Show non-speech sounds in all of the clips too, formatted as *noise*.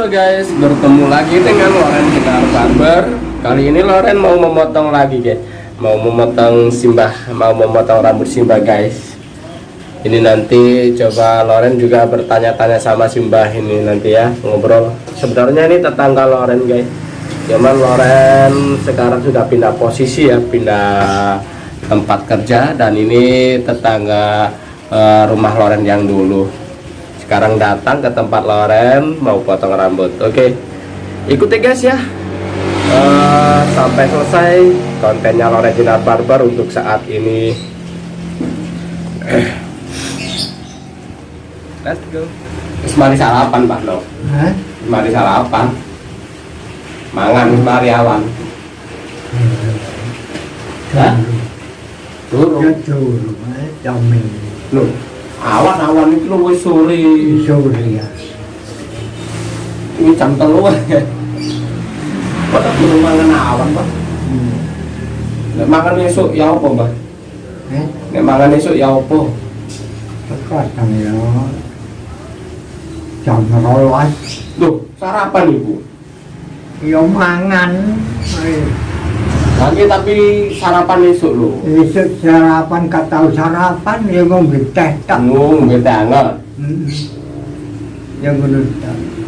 Halo guys, bertemu lagi dengan Loren Sinar Barber. Kali ini Loren mau memotong lagi guys. Mau memotong simbah, mau memotong rambut simbah guys. Ini nanti coba Loren juga bertanya-tanya sama simbah ini nanti ya ngobrol. Sebenarnya ini tetangga Loren guys. Cuman Loren sekarang sudah pindah posisi ya, pindah tempat kerja dan ini tetangga eh, rumah Loren yang dulu sekarang datang ke tempat Loren mau potong rambut. Oke. Ikuti guys ya. Eh, sampai selesai kontennya Loren Jinar Barber untuk saat ini. Eh. let's go. Terus mari sarapan Pak No Hah? mari sarapan. Mangan mari awan. Hah? Turun cho mình Loh, awan-awan itu lu wis sore. rồi à Ini jam telu ya. Kok tak belum mangan awan, Pak? ừ. Nek mangan esuk ya apa, Mbak? Hả? Nek mangan esuk ya apa? Chồng nó nói nói Loh, sarapan Ibu. giống mang ăn Lagi tapi sarapan esuk lho. Besok sarapan kata sarapan dia ngomong teh tak Ngung, beda anget. Yang menurut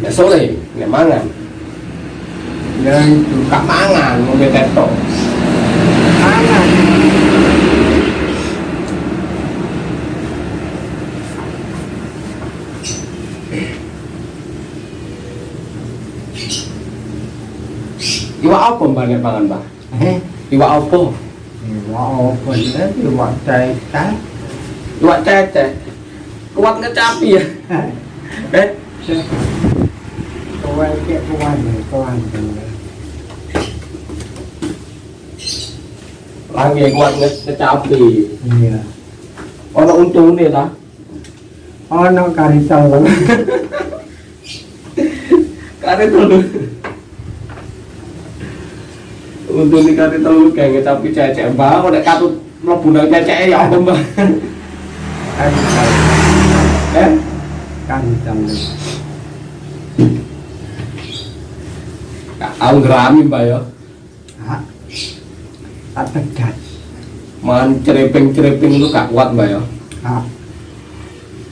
Nek sore, nek mangan. yang itu Kak mangan, ngombe tetok. mangan Iwak apa Mbak nek mangan, Mbak? eh Iwak apa? wow bener buat teh tak Iwak cecek. Kuat ngecapi ya. Eh, Kawan ke kawan kawan lagi kuat nge- ngecapi. Iya. Ono untungnya ta? Ono kari telur. Untuk nih kare telu kayak ngecapi cecek mbak, nek katut mlebu nang cecek ya apa mbak? Telur. Eh, telur. Gak tau ngerami mbak ya. Hah? Ategat. Man cereping-cereping itu gak kuat mbak ya.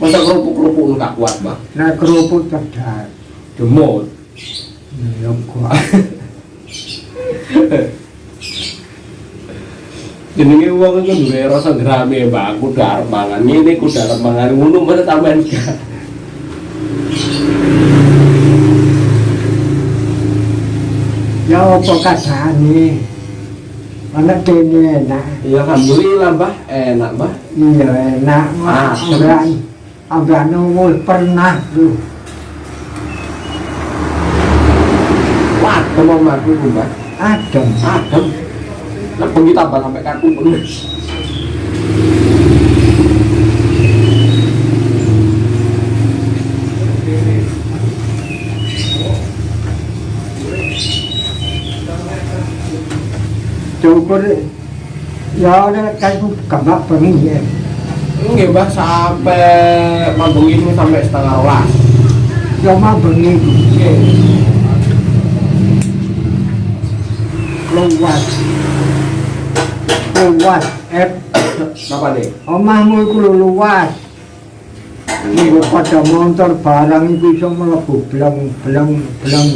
Masa kerupuk-kerupuk itu gak kuat mbak. Nah kerupuk tegat. Demot. Ya kuat. *laughs* *laughs* Jenenge wong iku duwe rasa ngerami mbak. Aku arep mangan ngene, aku arep mangan ngono, mana sampean gak. Ya apa kadane? Anak kene enak. Ya alhamdulillah mbak, enak mbak. Iya enak. Ah, Ambean. Ambean umur pernah tuh. Wah, mau mati mbak. Adem. Adem. Lah bengi tambah sampai kaku penuh. Cukur. Ya ada kan kabak pengi ya. Nggih mbak sampai mabung ini sampai setengah rolas. Cuma bengi Nggih. Luas. Luas. Eh, Napa nih? omahmu lho luas. Iku pada motor barang iku iso mlebu bleng bleng bleng.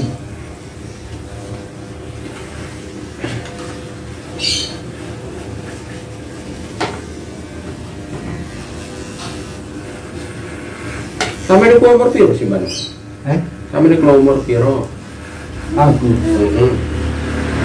Sampai ini umur piro sih mbak? Eh, Sampai ini umur piro? aku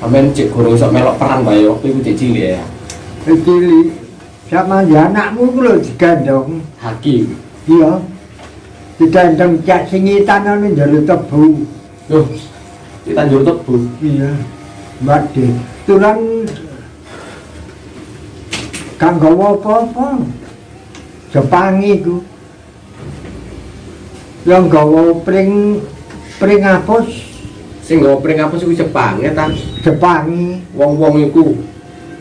Sampeyan cek gurung iso melok perang ya, waktu itu cek cilik ya. Kecili sama ya anakmu ku lho digandong. Hakim. Iya. Digandong cak singitan anu njaluk tebu. Loh, di Tanjung Tebu iya badhe tulan kang gawa apa-apa Jepang iku yang gawa pring pring apus sing nggawa pring apa sih Jepang ya ta Jepang wong-wong iku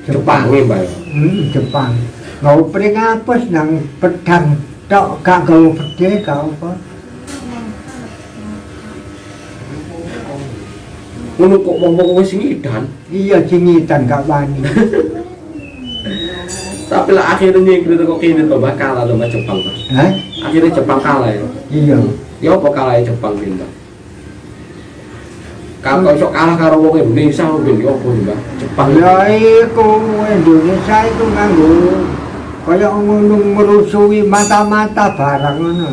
Jepang Mbak hmm Jepang gawa pring apus nang? Pedang tok gak gawa pedhe gak apa? Ngono kok wong-wong wis ngidan? Iya jingitan gak wani. *laughs* Tapi lah akhirnya nyingkir kok kini tuh Mbak kalah Mbak Jepang Hah? akhirnya Jepang kalah ya? Iya. Ya apa kalah Jepang pinter kalau iso kalah karo wong Indonesia ben yo apa Mbak Jepang Ya iku Indonesia itu nganggo kaya ngono merusui mata-mata barang ngono.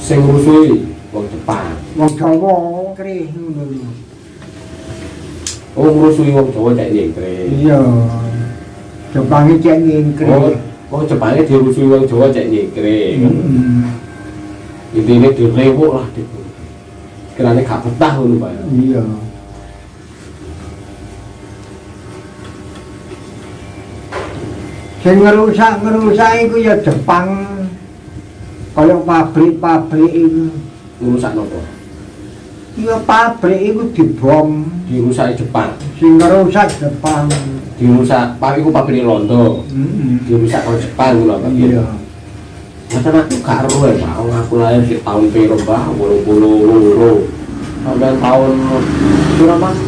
sing rusui wong Jepang Wong Jawa krih ngono. oh rusui wong Jawa cek nyingkir Iya. Jepang iki cek oh oh Jepangnya dirusui wong Jawa cek nyingkir Heeh. intinya direwok lah di kiranya gak betah ngono Mbak Iya. Sing ngerusak-ngerusak iku ya Jepang. Kaya pabrik-pabrik iku. ngurusak nopo Ya pabrik iku dibom. dirusak Jepang Sing ngerusak Jepang. dirusak pak iku pabrik londo Heeh. dirusak kalau Jepang ngono Pak Iya. Masa aku gak ero ya, Pak. Aku lahir di tahun piro, Mbah? 82. Sampai tahun piro, Mas?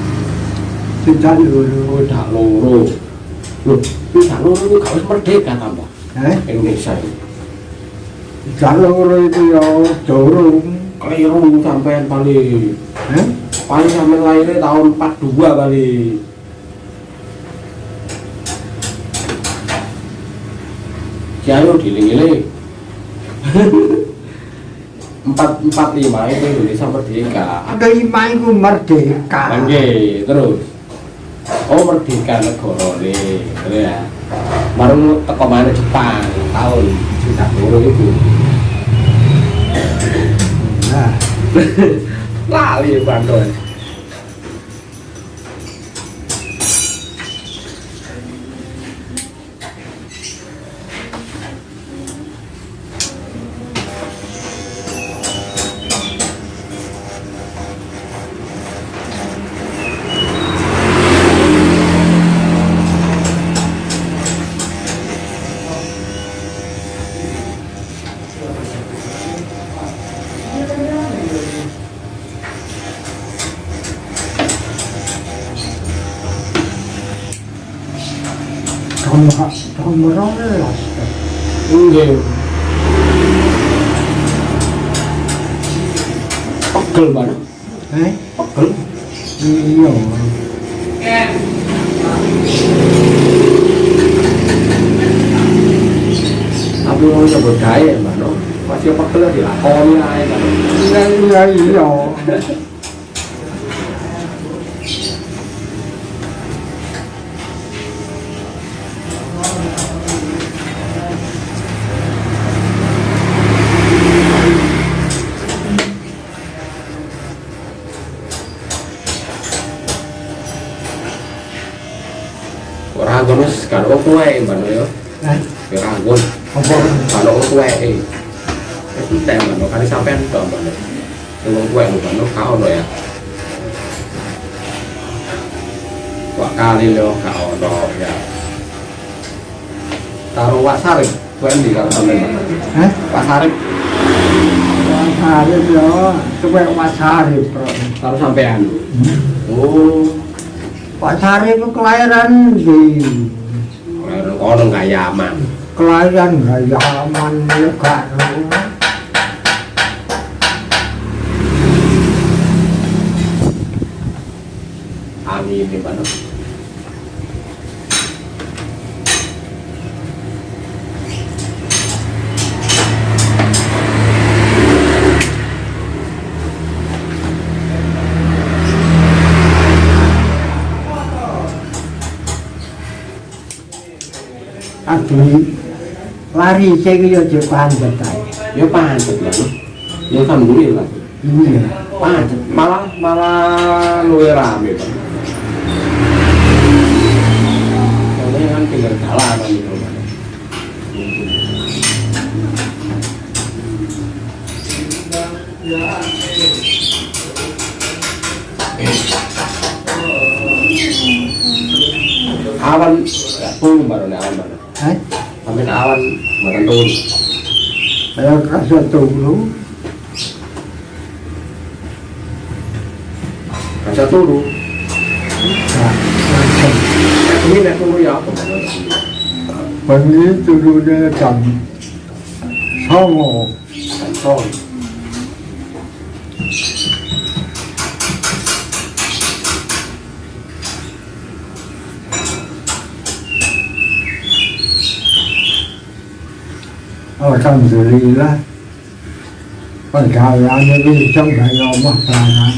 Tidak dulu. Udah loro. Loh, tidak loro itu gak merdeka ta, Mbah? Eh, Indonesia itu. jalur itu ya dorong. Keliru sampean paling Eh, paling sampean lahirnya tahun 42 kali. Kiayo giling-giling. empat empat lima itu Indonesia merdeka. ada lima itu merdeka. Oke, terus. Oh, merdeka negara nih, ya. Baru teko mana Jepang tahun 嘿嘿大力关 sudah loro itu. Nah, Lali bandol. tahun tahun berolas. Nggih. Pegel banget. Eh, Pegel. iya. Tapi mau nyebut gaya, Mbak, no? Masih pegel dilakoni ae, Mbak. Iya, iya, iya. Ora ngono wis kan kok kowe, Mbak, yo. Apa? Kalau kok kowe eh. Wis entek, Mbak. Kali sampean tok, Mbak. wong kowe, Mbak, no, ka ono ya. Wah kali lo ka ono ya. Taruh Wak Sarip, kowe ndi karo sampean? Mbak? Eh, Pak Sarip wasarip ya. Coba wasarip, bro. taruh sampean. Oh, Wasarip itu kelahiran di ono nggak yaman. kelahiran Gayaman Negara. Amin nih, Pak. Adi lari saya yo je panjat ae. Ya pancet lah. Ya alhamdulillah. Iya. Pancet malah malah luwe rame, Pak. Soalnya kan pinggir jalanan gitu. Pak. Awan ya baru nih awan baru. Hah? Sampai awan baru turun. Saya kasih tunggu. Kaca turun. Nah, langsung. Ini nek turun ya apa? Bengi turunnya jam songo. Kantong. Alhamdulillah. Pergaulannya bisa nggak ngomong pelangan.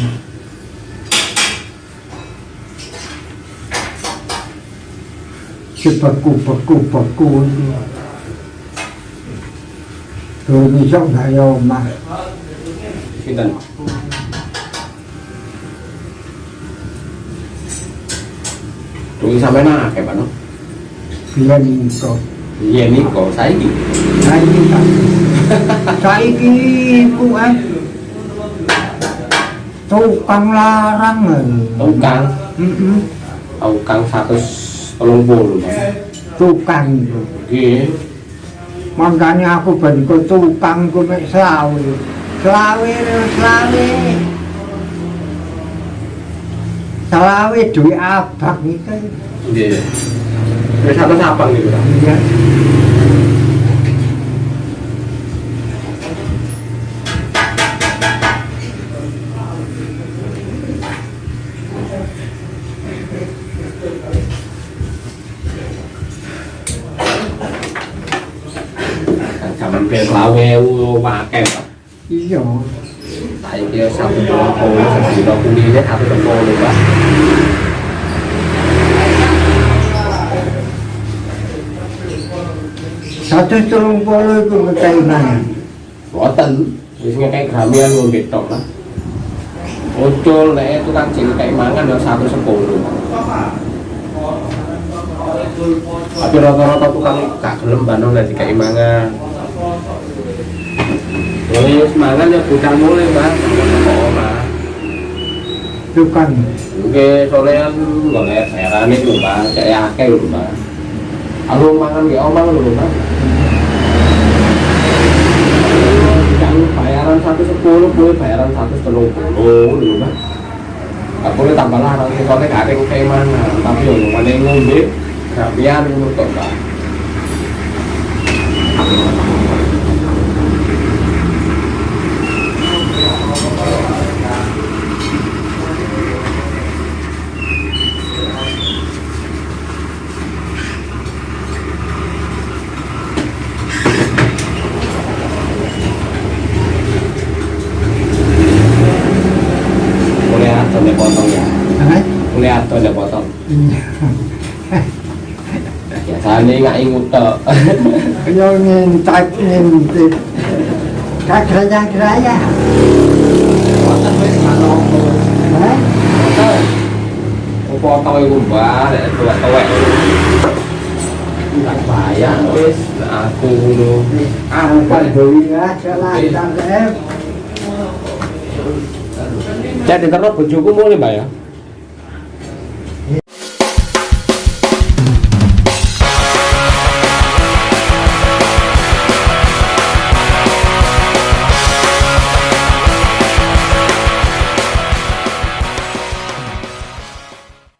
Si beku beku beku itu. Tuh bisa nggak ngomong. Sinten? Tunggu sampai nak kayak mana? Dia minta. Iya nih kok saya ini. Saiki kan. Saiki *laughs* ku eh. Tukang larang. eh. Tukang, tukang satu tolong puluh. Tukang itu. Iya. Makanya aku bagi ke tukang ku mek selawe. Selawe lho, selawe. Selawe duit abang itu. Iya. Wis satu sapang gitu kan. Iya. Zaman biar lawe pakai pak. Iya. Saya kira satu tolong puluh, satu kilo kulitnya satu tolong puluh pak. Satu telung puluh itu kekainan. Boten, wis kayak gramian lu betok lah. Ucul, nek itu kan cilik kayak mangan ya satu sepuluh. Tapi rata-rata kan gak gelem bandung nek dikai mangan. Wis mangan ya bocah mulai. Itu kan Oke, soalnya golek bayaran itu mbak, kayak akeh lho mbak. Aku mangan ya omang lho mbak. Sepuluh, gue bayaran satu telung puluh lho cái Aku boleh tambah larang, soalnya gak ada yang kayak mana. Tapi yang mana yang ngombe, gak biar untuk mbak. Mulai atau dia potong ya. Potong. *laughs* Iya. Biasanya nggak ingut tok. *laughs* Yo ngintak ngintip. Kagraya graya. Potong wis kalau Hah? potong itu mbak, nek tuwek-tuwek. Enggak bayar wis aku lho. Alhamdulillah jalan tangkep. Jadi terus bojoku mulai mbak ya.